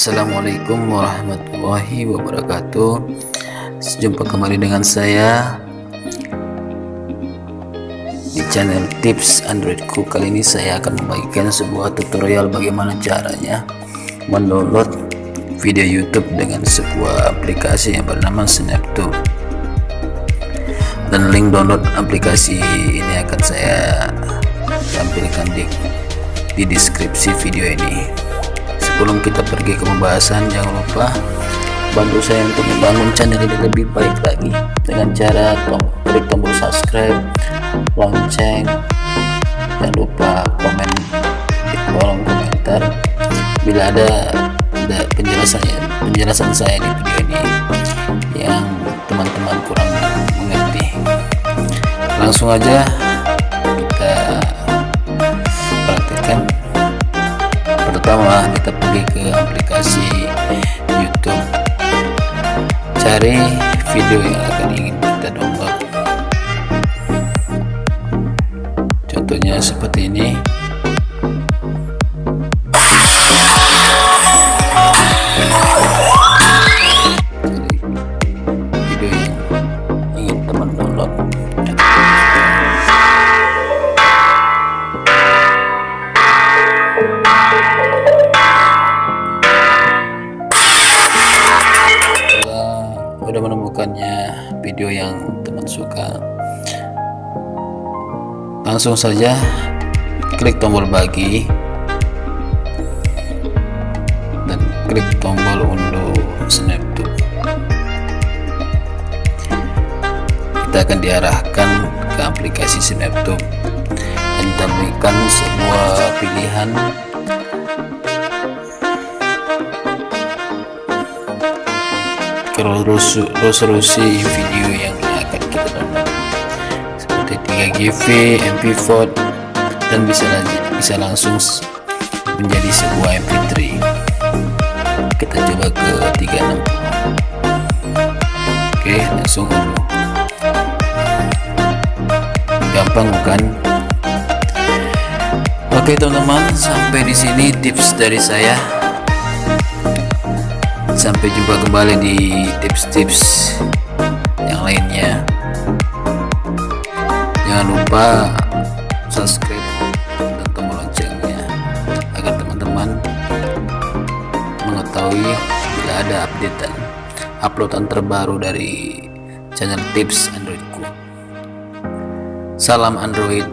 Assalamualaikum warahmatullahi wabarakatuh. Jumpa kembali dengan saya Di channel tips Androidku Kali ini saya akan membagikan sebuah tutorial bagaimana caranya Mendownload video YouTube dengan sebuah aplikasi yang bernama Snaptube. Dan link download aplikasi ini akan saya tampilkan di, di deskripsi video ini sebelum kita pergi ke pembahasan jangan lupa bantu saya untuk membangun channel ini lebih baik lagi. Dengan cara tom klik tombol subscribe lonceng jangan lupa komen di kolom komentar. Bila ada, ada penjelasan penjelasan saya di video ini yang teman-teman kurang mengerti. Langsung aja kita pergi ke aplikasi YouTube. Cari video yang akan ingin kita download. Contohnya seperti ini udah menemukannya video yang teman suka. Langsung saja klik tombol bagi dan klik tombol unduh snaptube kita akan diarahkan ke aplikasi snaptube dan ditampilkan sebuah pilihan resolusi video yang akan kita download seperti 3GP, MP4 dan bisa bisa langsung menjadi sebuah MP3 kita coba ke 360 oke langsung gampang bukan? Oke teman-teman sampai di sini tips dari saya sampai jumpa kembali di tips-tips yang lainnya. Jangan lupa subscribe dan tombol loncengnya agar teman-teman mengetahui bila ada updatean uploadan terbaru dari channel tips androidku. Salam android